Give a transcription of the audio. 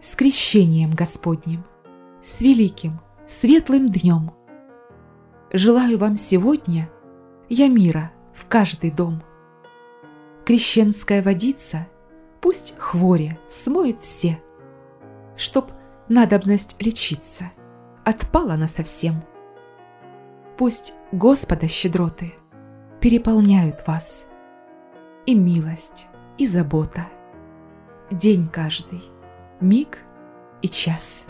С крещением Господним, с великим, светлым днем. Желаю вам сегодня я мира в каждый дом. Крещенская водица пусть хворе смоет все, Чтоб надобность лечиться отпала на совсем. Пусть Господа щедроты переполняют вас, И милость, и забота, день каждый, миг и час.